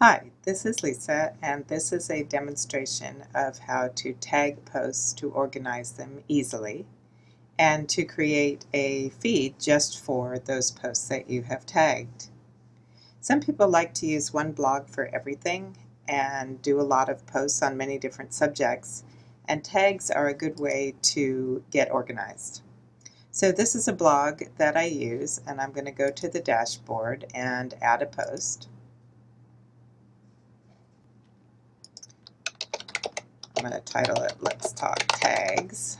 Hi, this is Lisa and this is a demonstration of how to tag posts to organize them easily and to create a feed just for those posts that you have tagged. Some people like to use one blog for everything and do a lot of posts on many different subjects and tags are a good way to get organized. So this is a blog that I use and I'm going to go to the dashboard and add a post. I'm going to title it Let's Talk Tags.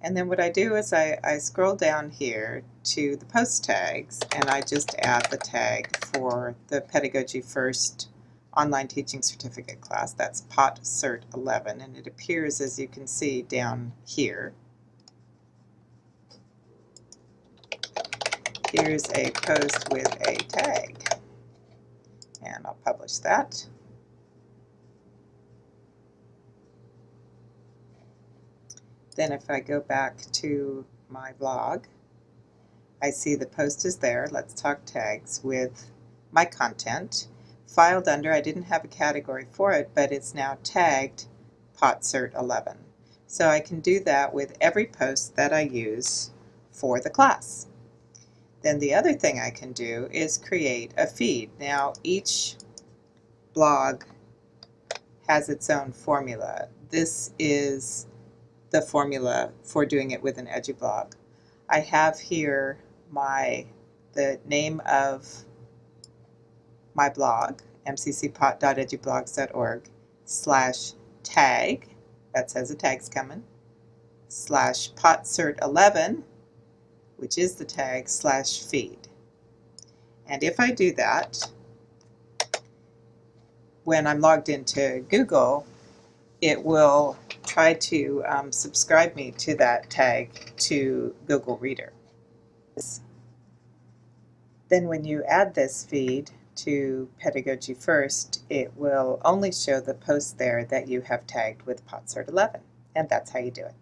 And then what I do is I, I scroll down here to the post tags and I just add the tag for the Pedagogy First online teaching certificate class. That's POT Cert 11 and it appears as you can see down here. Here's a post with a tag and I'll publish that. Then if I go back to my blog, I see the post is there, Let's Talk Tags, with my content. Filed under, I didn't have a category for it, but it's now tagged PotCert 11. So I can do that with every post that I use for the class. Then the other thing I can do is create a feed. Now each blog has its own formula. This is the formula for doing it with an EduBlog. I have here my the name of my blog, mccpot.edublogs.org slash tag, that says a tag's coming, slash potcert11, which is the tag, slash feed. And if I do that, when I'm logged into Google, it will try to um, subscribe me to that tag to Google Reader. Then when you add this feed to Pedagogy First, it will only show the posts there that you have tagged with PotCert 11, and that's how you do it.